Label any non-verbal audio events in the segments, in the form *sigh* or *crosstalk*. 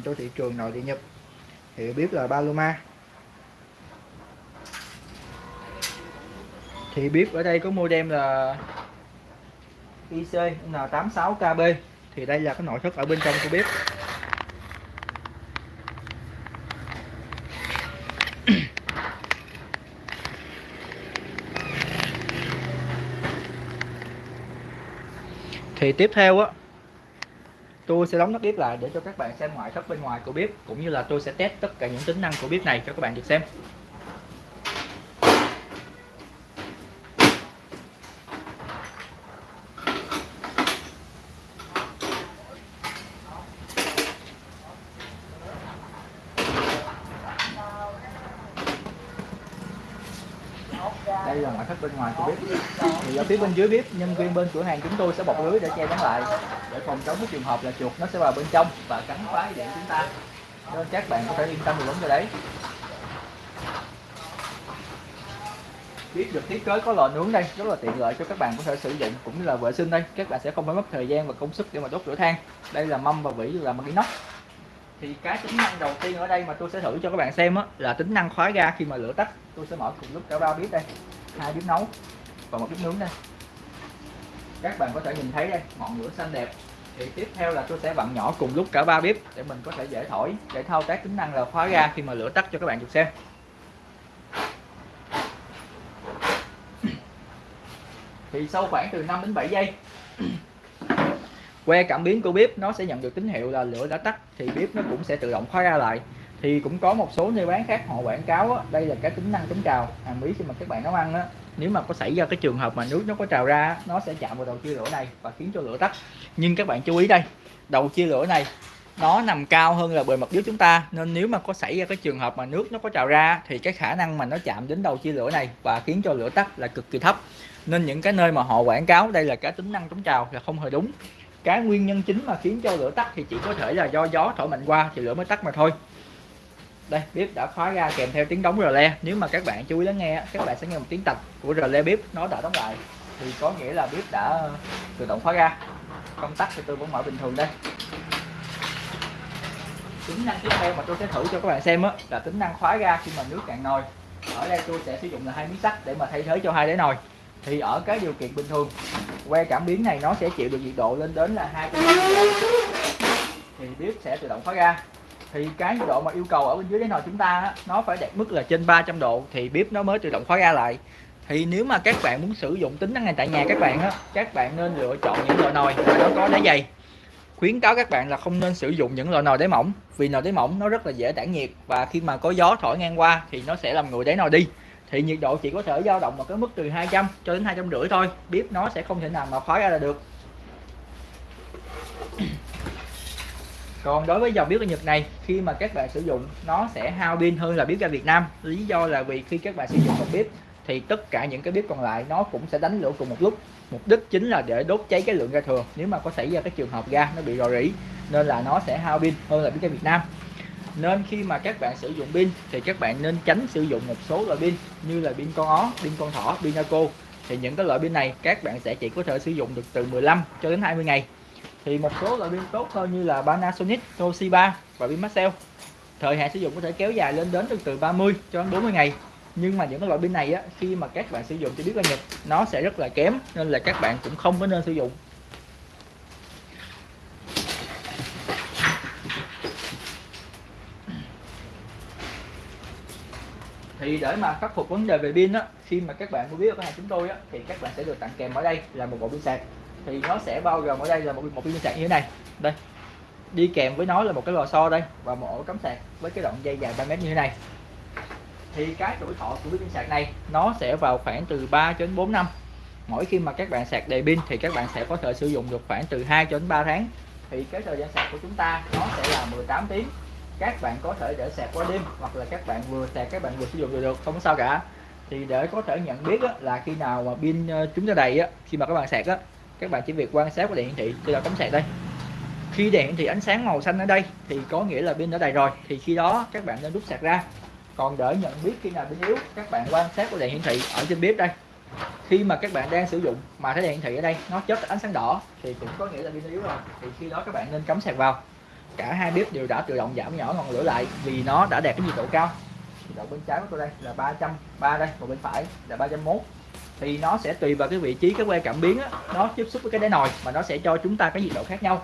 dành cho thị trường nội địa Nhật. Thì bếp là Paloma. Thì bếp ở đây có modem là IC N86KB thì đây là cái nội thất ở bên trong của bếp. Thì tiếp theo á tôi sẽ đóng nắp bếp lại để cho các bạn xem ngoại thất bên ngoài của bếp, cũng như là tôi sẽ test tất cả những tính năng của bếp này cho các bạn được xem. Đây là ngoại thất bên ngoài của bếp. Thì ở phía bên dưới bếp nhân viên bên cửa hàng chúng tôi sẽ bọc lưới để che chắn lại. Để phòng chống cái trường hợp là chuột nó sẽ vào bên trong và cắn phá điện chúng ta. Nên các bạn có thể yên tâm về vấn đề đấy. Bếp được thiết kế có lò nướng đây rất là tiện lợi cho các bạn có thể sử dụng cũng như là vệ sinh đây. Các bạn sẽ không phải mất thời gian và công sức để mà đốt lửa than. Đây là mâm và vỉ là bằng inox. Thì cái tính năng đầu tiên ở đây mà tôi sẽ thử cho các bạn xem á, là tính năng khóa ga khi mà lửa tắt. Tôi sẽ mở cùng lúc cả ba bếp đây hai bếp nấu và một bếp nướng đây. Các bạn có thể nhìn thấy đây, ngọn lửa xanh đẹp. Thì tiếp theo là tôi sẽ vặn nhỏ cùng lúc cả ba bếp để mình có thể dễ thổi để thao tác tính năng là khóa ga khi mà lửa tắt cho các bạn được xem. Thì sau khoảng từ 5 đến 7 giây, que cảm biến của bếp nó sẽ nhận được tín hiệu là lửa đã tắt, thì bếp nó cũng sẽ tự động khóa ra lại thì cũng có một số nơi bán khác họ quảng cáo á, đây là cái tính năng chống trào. Hàm ý khi mà các bạn nấu ăn á. Nếu mà có xảy ra cái trường hợp mà nước nó có trào ra nó sẽ chạm vào đầu chia lửa này và khiến cho lửa tắt. Nhưng các bạn chú ý đây đầu chia lửa này nó nằm cao hơn là bề mặt dưới chúng ta. Nên nếu mà có xảy ra cái trường hợp mà nước nó có trào ra thì cái khả năng mà nó chạm đến đầu chia lửa này và khiến cho lửa tắt là cực kỳ thấp. Nên những cái nơi mà họ quảng cáo đây là cái tính năng chống trào là không hề đúng. Cái nguyên nhân chính mà khiến cho lửa tắt thì chỉ có thể là do gió thổi mạnh qua thì lửa mới tắt mà thôi đây bếp đã khóa ra kèm theo tiếng đóng rờ le. Nếu mà các bạn chú ý lắng nghe các bạn sẽ nghe một tiếng tạch của rờ le bếp nó đã đóng lại. Thì có nghĩa là bếp đã ờ, tự động khóa ra. Công tắc thì tôi vẫn mở bình thường đây. Tính năng tiếp theo mà tôi sẽ thử cho các bạn xem á, là tính năng khóa ra khi mà nước cạn nồi. Ở đây tôi sẽ sử dụng là hai miếng sắt để mà thay thế cho hai đáy nồi. Thì ở cái điều kiện bình thường, que cảm biến này nó sẽ chịu được nhiệt độ lên đến là hai thì bếp sẽ tự động khóa ra thì cái nhiệt độ mà yêu cầu ở bên dưới đáy nồi chúng ta nó phải đạt mức là trên 300 độ thì bếp nó mới tự động khóa ga lại. Thì nếu mà các bạn muốn sử dụng tính năng này tại nhà các bạn á, các bạn nên lựa chọn những loại nồi mà nó có đáy dày. Khuyến cáo các bạn là không nên sử dụng những loại nồi đáy mỏng, vì nồi đáy mỏng nó rất là dễ tản nhiệt và khi mà có gió thổi ngang qua thì nó sẽ làm nguội đáy nồi đi. Thì nhiệt độ chỉ có thể dao động ở cái mức từ 200 cho đến hai trăm rưỡi thôi, bếp nó sẽ không thể nào mà khóa ra là được. Còn đối với dòng bếp ở Nhật này khi mà các bạn sử dụng nó sẽ hao pin hơn là bếp ga Việt Nam. Lý do là vì khi các bạn sử dụng một bếp thì tất cả những cái bếp còn lại nó cũng sẽ đánh lửa cùng một lúc. Mục đích chính là để đốt cháy cái lượng ga thừa. Nếu mà có xảy ra cái trường hợp ga nó bị rò rỉ nên là nó sẽ hao pin hơn là bếp ga Việt Nam. Nên khi mà các bạn sử dụng pin thì các bạn nên tránh sử dụng một số loại pin như là pin con ó, pin con thỏ, pin Naco. Thì những cái loại pin này các bạn sẽ chỉ có thể sử dụng được từ 15 cho đến 20 ngày thì một số loại pin tốt hơn như là Panasonic, Toshiba và pin Maxell thời hạn sử dụng có thể kéo dài lên đến từ từ 30 cho đến 40 ngày. Nhưng mà những cái loại pin này á khi mà các bạn sử dụng cho biết là Nhật nó sẽ rất là kém nên là các bạn cũng không có nên sử dụng. Thì để mà khắc phục vấn đề về pin á khi mà các bạn mua biết ở cửa hàng chúng tôi á thì các bạn sẽ được tặng kèm ở đây là một bộ pin sạc thì nó sẽ bao gồm ở đây là một một viên sạc như thế này. Đây đi kèm với nó là một cái lò xo đây và một ổ cắm sạc với cái đoạn dây dài 3 mét như thế này. Thì cái tuổi thọ của viên sạc này nó sẽ vào khoảng từ 3 đến 4 năm. Mỗi khi mà các bạn sạc đầy pin thì các bạn sẽ có thể sử dụng được khoảng từ 2 đến 3 tháng. Thì cái thời gian sạc của chúng ta nó sẽ là 18 tiếng. Các bạn có thể để sạc qua đêm hoặc là các bạn vừa sạc các bạn vừa sử dụng được, được không có sao cả. Thì để có thể nhận biết á, là khi nào mà pin ờ, chúng ta đầy á, khi mà các bạn sạc á, các bạn chỉ việc quan sát cái đèn hiển thị tôi là cắm sạc đây. Khi đèn hiển thị ánh sáng màu xanh ở đây thì có nghĩa là pin đã đầy rồi. Thì khi đó các bạn nên rút sạc ra. Còn để nhận biết khi nào pin yếu, các bạn quan sát cái đèn hiển thị ở trên bếp đây. Khi mà các bạn đang sử dụng mà thấy đèn hiển thị ở đây nó chớp ánh sáng đỏ thì cũng có nghĩa là pin yếu rồi. Thì khi đó các bạn nên cắm sạc vào. Cả hai bếp đều đã tự động giảm nhỏ ngọn lửa lại vì nó đã đạt cái nhiệt độ cao. Nhiệt độ bên trái của tôi đây là 303 đây, còn bên phải là 301 thì nó sẽ tùy vào cái vị trí cái que cảm biến á, nó tiếp xúc với cái đáy nồi mà nó sẽ cho chúng ta cái nhiệt độ khác nhau.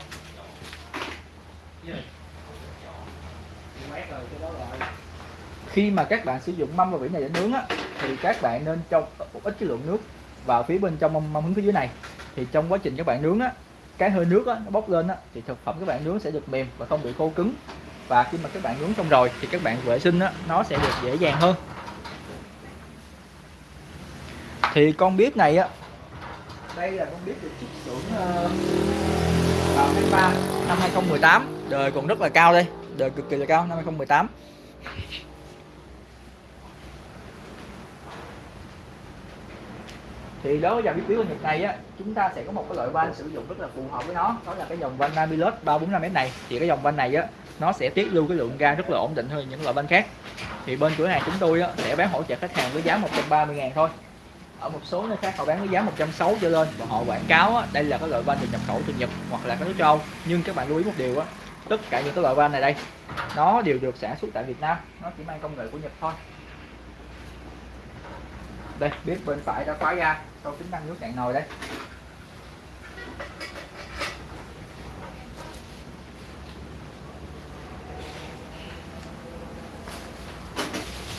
Khi mà các bạn sử dụng mâm và vỉ này để nướng á, thì các bạn nên cho một ít cái lượng nước vào phía bên trong mâm, mâm hứng phía dưới này. Thì trong quá trình các bạn nướng á, cái hơi nước á, nó bốc lên á, thì thực phẩm các bạn nướng sẽ được mềm và không bị khô cứng. Và khi mà các bạn nướng xong rồi thì các bạn vệ sinh á, nó sẽ được dễ dàng hơn thì con bếp này á. Đây là con bếp được xuất xưởng uh, ờ, vào tháng 3 năm 2018 đời còn rất là cao đây đời cực kỳ là cao năm 2018 thì đối với dòng bếp của Nhật này á chúng ta sẽ có một cái loại van sử dụng rất là phù hợp với nó. Đó là cái dòng van Namilus 345 m này. Thì cái dòng van này á nó sẽ tiết lưu cái lượng ga rất là ổn định hơn những loại van khác. Thì bên cửa hàng chúng tôi á, sẽ bán hỗ trợ khách hàng với giá 130 ngàn thôi ở một số nơi khác họ bán với giá 160 trở lên và họ quảng cáo á, đây là cái loại van được nhập khẩu từ Nhật hoặc là các nước châu nhưng các bạn lưu ý một điều á tất cả những cái loại van này đây nó đều được sản xuất tại Việt Nam nó chỉ mang công nghệ của Nhật thôi. Đây bếp bên phải đã khóa ra sau tính năng nước cạn nồi đây.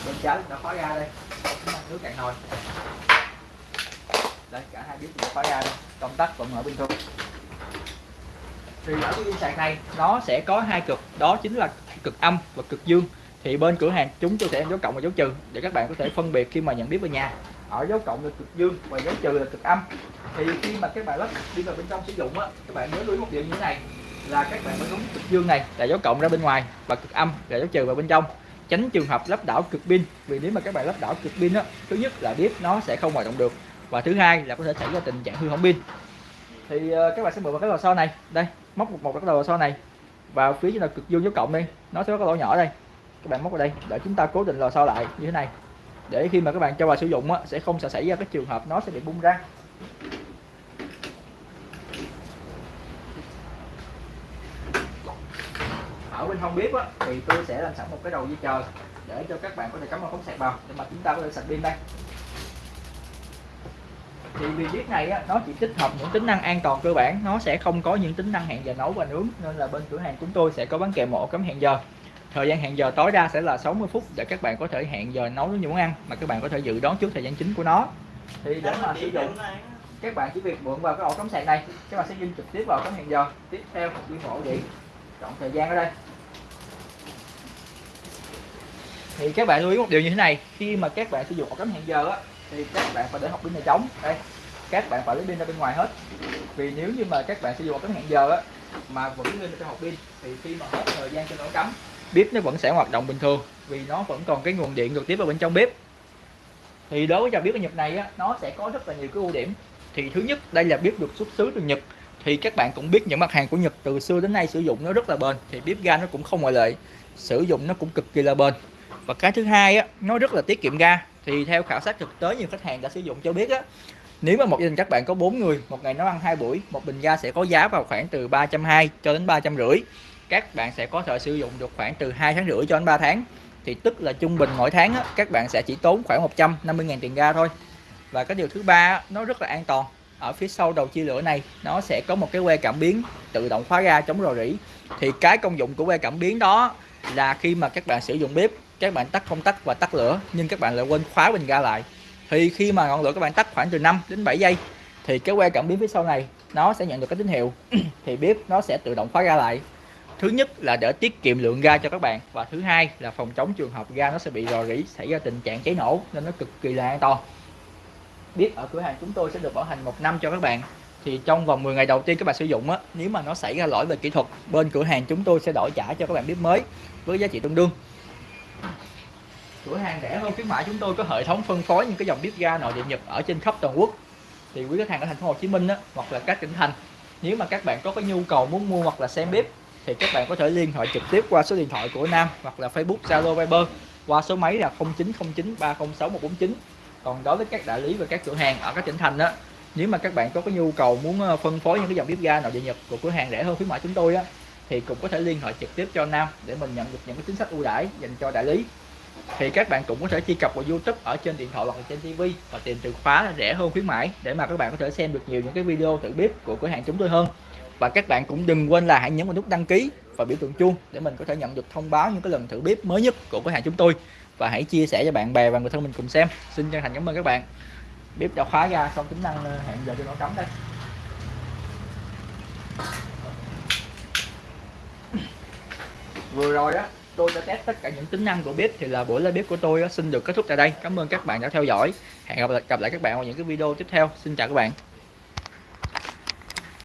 Bên trái đã khóa ra đây sau tính năng nước cạn nồi đây cả hai bếp đều khóa ra đây. Công tắc vẫn ở bình thường thì ở cái pin sạc này, nó sẽ có hai cực. Đó chính là cực âm và cực dương. Thì bên cửa hàng, chúng tôi sẽ dấu cộng và dấu trừ để các bạn có thể phân biệt khi mà nhận biết về nhà. Ở dấu cộng là cực dương và dấu trừ là cực âm. Thì khi mà các bạn lắp đi vào bên trong sử dụng á, các bạn nhớ lưu ý một điều như thế này, là các bạn phải đúng cực dương này là dấu cộng ra bên ngoài và cực âm là dấu trừ vào bên trong. Tránh trường hợp lắp đảo cực pin, vì nếu mà các bạn lắp đảo cực pin á, thứ nhất là bếp nó sẽ không hoạt động được và thứ hai là có thể xảy ra tình trạng hư hỏng pin. Thì uh, các bạn sẽ mở vào cái lò xo này. Đây móc một một cái lò xo này vào phía trên là cực dương dấu cộng đi. Nó sẽ có cái lỗ nhỏ đây. Các bạn móc vào đây để chúng ta cố định lò xo lại như thế này. Để khi mà các bạn cho vào sử dụng á, sẽ không sẽ xảy ra cái trường hợp nó sẽ bị bung ra. Ở bên hông bếp á, thì tôi sẽ làm sẵn một cái đầu dây chờ để cho các bạn có thể cắm vào phóng sạc vào để mà chúng ta có thể sạc pin đây thì vì bếp này á, nó chỉ tích hợp những tính năng an toàn cơ bản. Nó sẽ không có những tính năng hẹn giờ nấu và nướng nên là bên cửa hàng chúng tôi sẽ có bán kèm một cắm hẹn giờ. Thời gian hẹn giờ tối đa sẽ là 60 phút để các bạn có thể hẹn giờ nấu những món ăn mà các bạn có thể dự đoán trước thời gian chính của nó. Thì để mà sử dụng các bạn chỉ việc mượn vào cái ổ cắm sạc này các bạn sẽ dinh trực tiếp vào cắm hẹn giờ. Tiếp theo đi ổ điện. Chọn thời gian ở đây. Thì các bạn lưu ý một điều như thế này khi mà các bạn sử dụng ổ cắm hẹn giờ á thì các bạn phải để học pin này trống. Đây các bạn phải lấy pin ra bên ngoài hết. Vì nếu như mà các bạn sử dụng cái hẹn giờ á mà vẫn lên trong hộp pin thì khi mà hết thời gian cho nó cắm bếp nó vẫn sẽ hoạt động bình thường vì nó vẫn còn cái nguồn điện trực tiếp ở bên trong bếp. Thì đối với dòng bếp ở Nhật này á, nó sẽ có rất là nhiều cái ưu điểm. Thì thứ nhất đây là bếp được xuất xứ từ Nhật. Thì các bạn cũng biết những mặt hàng của Nhật từ xưa đến nay sử dụng nó rất là bền thì bếp ga nó cũng không ngoại lệ sử dụng nó cũng cực kỳ là bền. Và cái thứ hai á nó rất là tiết kiệm ga thì theo khảo sát thực tế nhiều khách hàng đã sử dụng cho biết á nếu mà một gia đình các bạn có 4 người một ngày nấu ăn hai buổi một bình ga sẽ có giá vào khoảng từ 320 cho đến 350 các bạn sẽ có thể sử dụng được khoảng từ 2 tháng rưỡi cho đến 3 tháng. Thì tức là trung bình mỗi tháng á, các bạn sẽ chỉ tốn khoảng 150.000 tiền ga thôi. Và cái điều thứ ba nó rất là an toàn. Ở phía sau đầu chia lửa này nó sẽ có một cái que cảm biến tự động khóa ga chống rò rỉ. Thì cái công dụng của que cảm biến đó là khi mà các bạn sử dụng bếp các bạn tắt công tắc và tắt lửa, nhưng các bạn lại quên khóa bình ga lại. Thì khi mà ngọn lửa các bạn tắt khoảng từ 5 đến 7 giây, thì cái que cảm biến phía sau này, nó sẽ nhận được cái tín hiệu. *clears throat* Thì bếp nó sẽ tự động khóa ga lại. Thứ nhất là để tiết kiệm lượng ga cho các bạn và thứ hai là phòng chống trường hợp ga nó sẽ bị rò rỉ, xảy ra tình trạng cháy nổ nên nó cực kỳ là an toàn. Biết ở cửa hàng chúng tôi sẽ được bảo hành một năm cho các bạn. Thì trong vòng 10 ngày đầu tiên các bạn sử dụng á, nếu mà nó xảy ra lỗi về kỹ thuật, bên cửa hàng chúng tôi sẽ đổi trả cho các bạn bếp mới với giá trị tương đương cửa hàng rẻ hơn khuyến mãi chúng tôi có hệ thống phân phối những cái dòng bếp ga nội địa nhật ở trên khắp toàn quốc. Thì quý khách hàng ở thành phố Hồ Chí Minh á, hoặc là các tỉnh thành nếu mà các bạn có cái nhu cầu muốn mua hoặc là xem bếp thì các bạn có thể liên hệ trực tiếp qua số điện thoại của Nam hoặc là Facebook Zalo Viber qua số máy là 0909 306 149 còn đối với các đại lý và các cửa hàng ở các tỉnh thành đó nếu mà các bạn có cái nhu cầu muốn ờ, phân phối những cái dòng bếp ga nội địa Nhật của cửa hàng rẻ hơn khuyến mãi chúng tôi á thì cũng có thể liên hệ trực tiếp cho Nam để mình nhận được những cái chính sách ưu đãi dành cho đại lý thì các bạn cũng có thể truy cập vào YouTube ở trên điện thoại hoặc là trên TV và tìm từ khóa là rẻ hơn khuyến mãi để mà các bạn có thể xem được nhiều những cái video thử bếp của cửa hàng chúng tôi hơn. Và các bạn cũng đừng quên là hãy nhấn vào nút đăng ký và biểu tượng chuông để mình có thể nhận được thông báo những cái lần thử bếp mới nhất của cửa hàng chúng tôi. Và hãy chia sẻ cho bạn bè và người thân mình cùng xem. Xin chân thành cảm ơn các bạn. Bếp đã khóa ra, xong tính năng ờ, hẹn giờ cho nó cắm đây. Vừa rồi đó tôi đã test tất cả những tính năng của bếp thì là buổi live bếp của tôi xin được kết thúc tại đây. Cảm ơn các bạn đã theo dõi. Hẹn gặp lại, gặp lại các bạn vào những cái video tiếp theo. Xin chào các bạn.